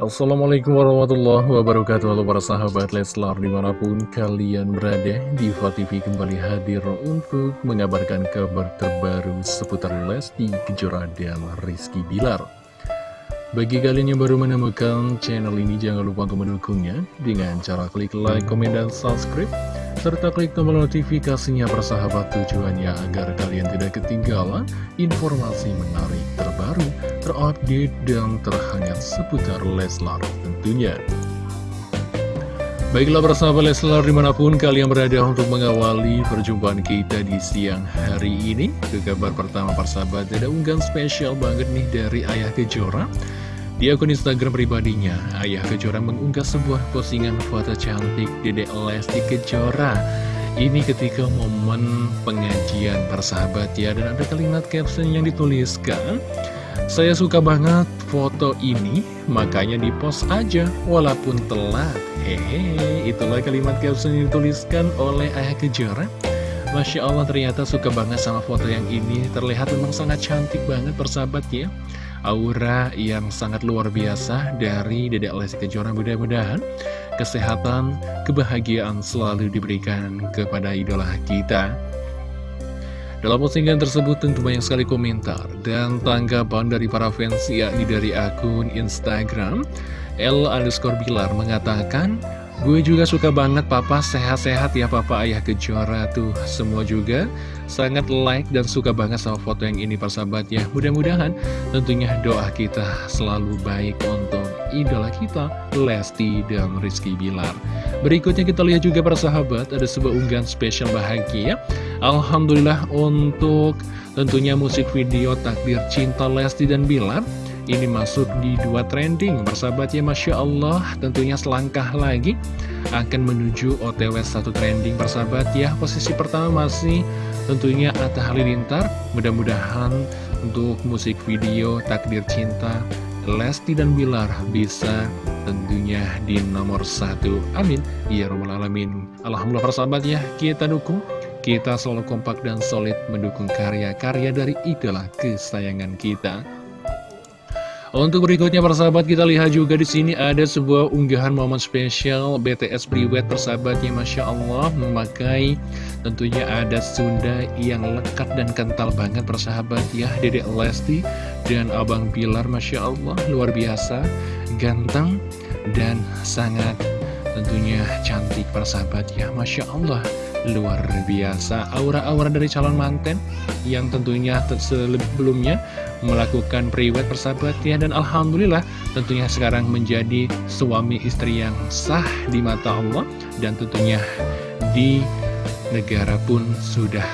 Assalamualaikum warahmatullahi wabarakatuh. Halo para sahabat Leslar di mana pun kalian berada Diva TV kembali hadir untuk mengabarkan kabar terbaru seputar Lesti Kejora dan Rizky Bilar. Bagi kalian yang baru menemukan channel ini jangan lupa untuk mendukungnya Dengan cara klik like, komen, dan subscribe serta klik tombol notifikasinya persahabat tujuannya agar kalian tidak ketinggalan informasi menarik terbaru, terupdate, dan terhangat seputar Leslar tentunya. Baiklah persahabat Leslar di mana pun kalian berada untuk mengawali perjumpaan kita di siang hari ini Ke kabar pertama persahabat ada unggahan spesial banget nih dari Ayah Kejora di akun Instagram pribadinya, Ayah Kejora mengunggah sebuah postingan foto cantik Dedek Lesti Kejora. Ini ketika momen pengajian persahabat ya, dan ada kalimat caption yang dituliskan. Saya suka banget foto ini, makanya di post aja, walaupun telat. Hehe, itulah kalimat caption yang dituliskan oleh Ayah Kejora. Masya Allah ternyata suka banget sama foto yang ini Terlihat memang sangat cantik banget persahabat ya aura yang sangat luar biasa dari Dedek Lesti Kejora mudah-mudahan kesehatan, kebahagiaan selalu diberikan kepada idola kita. Dalam postingan tersebut tentu banyak sekali komentar dan tanggapan dari para fans yakni dari akun Instagram L underscore Bilar mengatakan Gue juga suka banget papa sehat-sehat ya papa ayah kejora tuh. Semua juga sangat like dan suka banget sama foto yang ini persahabat ya Mudah-mudahan tentunya doa kita selalu baik untuk idola kita Lesti dan Rizky Bilar. Berikutnya kita lihat juga persahabat ada sebuah unggahan spesial bahagia. Alhamdulillah untuk tentunya musik video takdir cinta Lesti dan Bilar ini masuk di dua trending Bersahabat ya Masya Allah. Tentunya selangkah lagi akan menuju OTW satu trending Bersahabat ya. Posisi pertama masih tentunya Atta Halilintar. Mudah-mudahan untuk musik video Takdir Cinta Lesti dan Bilar bisa tentunya di nomor satu. Amin. Ya Rabbal Alamin. Alhamdulillah persahabat ya kita dukung. Kita selalu kompak dan solid mendukung karya-karya dari idola kesayangan kita untuk berikutnya persahabat kita lihat juga di sini ada sebuah unggahan momen spesial BTS Priwet persahabatnya Masya Allah memakai tentunya ada Sunda yang lekat dan kental banget persahabat ya Dedek Lesti dan Abang Bilar Masya Allah luar biasa ganteng dan sangat tentunya cantik persahabat ya Masya Allah luar biasa. Aura-aura dari calon manten yang tentunya sebelumnya melakukan priwet persahabat ya. Dan Alhamdulillah tentunya sekarang menjadi suami istri yang sah di mata Allah. Dan tentunya di negara pun sudah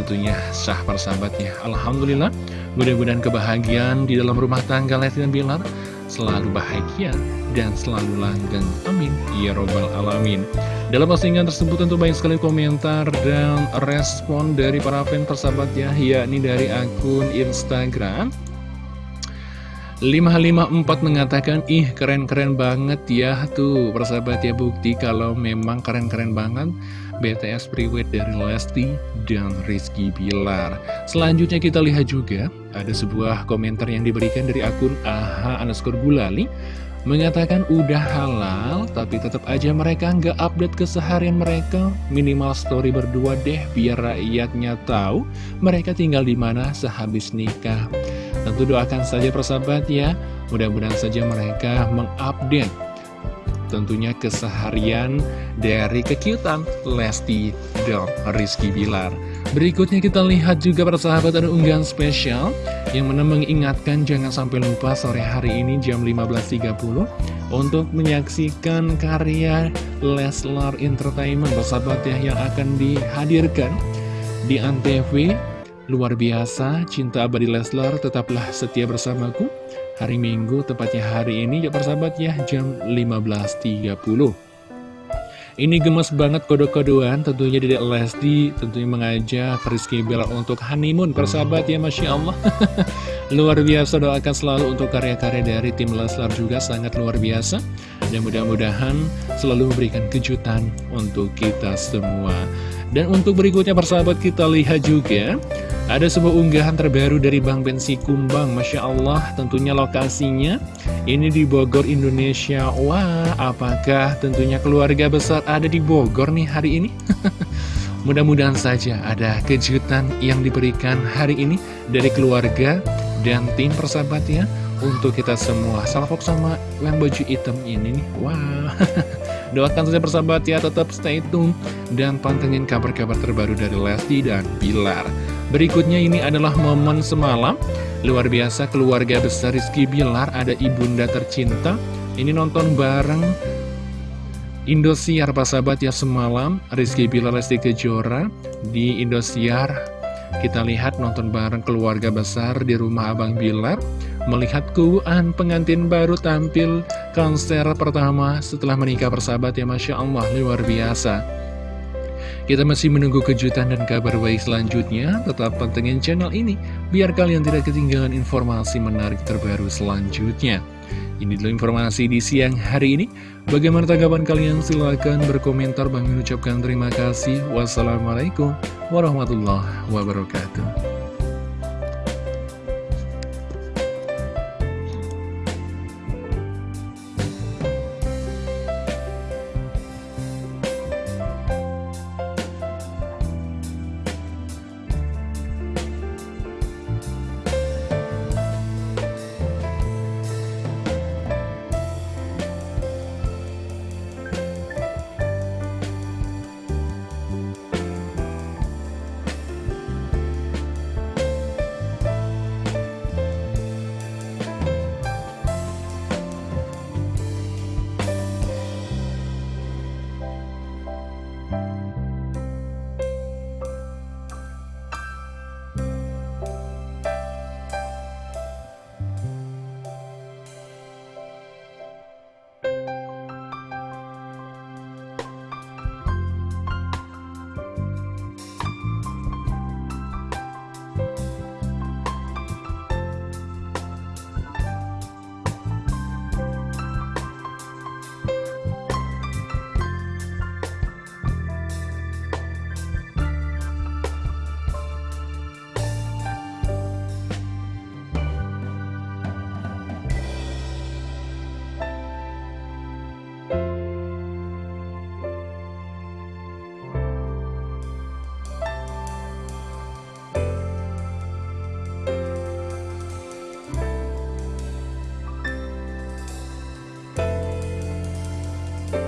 tentunya sah persahabatnya. Alhamdulillah mudah-mudahan kebahagiaan di dalam rumah tangga Lesti dan Bilar selalu bahagia dan selalu langgeng. Amin. Ya Robbal Alamin. Dalam postingan tersebut tentu banyak sekali komentar dan respon dari para fans persahabat ya, yakni dari akun Instagram. 554 mengatakan, ih keren-keren banget ya tuh persahabat ya bukti kalau memang keren-keren banget BTS Priwet dari Lesti dan Rizky Bilar. Selanjutnya kita lihat juga ada sebuah komentar yang diberikan dari akun AHA underscore Gulali mengatakan udah halal tapi tetap aja mereka nggak update keseharian mereka. Minimal story berdua deh biar rakyatnya tahu mereka tinggal di mana sehabis nikah. Tentu doakan saja persahabat ya. Mudah-mudahan saja mereka mengupdate tentunya keseharian dari kekiutan Lesti dan Rizky Bilar. Berikutnya kita lihat juga persahabat ada unggahan spesial yang mana mengingatkan jangan sampai lupa sore hari ini jam 15.30 untuk menyaksikan karya Leslar Entertainment persahabat ya yang akan dihadirkan di Antv. Luar biasa cinta abadi Leslar tetaplah setia bersamaku hari Minggu tepatnya hari ini ya persahabat ya jam 15.30 ini gemes banget kode-kodean tentunya Dedek Lesti tentunya mengajak Rizky Bella untuk honeymoon persahabat ya Masya Allah. Luar biasa doakan selalu untuk karya-karya dari tim Leslar juga sangat luar biasa. Dan mudah-mudahan selalu memberikan kejutan untuk kita semua Dan untuk berikutnya persahabat kita lihat juga ada sebuah unggahan terbaru dari Bang Bensi Kumbang. Masya Allah tentunya lokasinya ini di Bogor, Indonesia. Wah, apakah tentunya keluarga besar ada di Bogor nih hari ini? Mudah-mudahan saja ada kejutan yang diberikan hari ini dari keluarga dan tim persahabat ya Untuk kita semua, salvok sama yang baju hitam ini nih Wah, Doakan saja persahabat ya, tetap stay tune dan pantengin kabar-kabar terbaru dari Lesti dan Bilar. Berikutnya ini adalah momen semalam, luar biasa keluarga besar Rizky Bilar, ada ibunda tercinta. Ini nonton bareng Indosiar sahabat ya semalam, Rizky Bilar Lesti Kejora di Indosiar. Kita lihat nonton bareng keluarga besar di rumah Abang Bilar melihat kuan pengantin baru tampil konser pertama setelah menikah persahabat ya Masya Allah luar biasa. Kita masih menunggu kejutan dan kabar baik selanjutnya. Tetap pantengin channel ini biar kalian tidak ketinggalan informasi menarik terbaru selanjutnya. Ini dulu informasi di siang hari ini. Bagaimana tanggapan kalian? Silahkan berkomentar. Bang mengucapkan terima kasih. Wassalamualaikum warahmatullahi wabarakatuh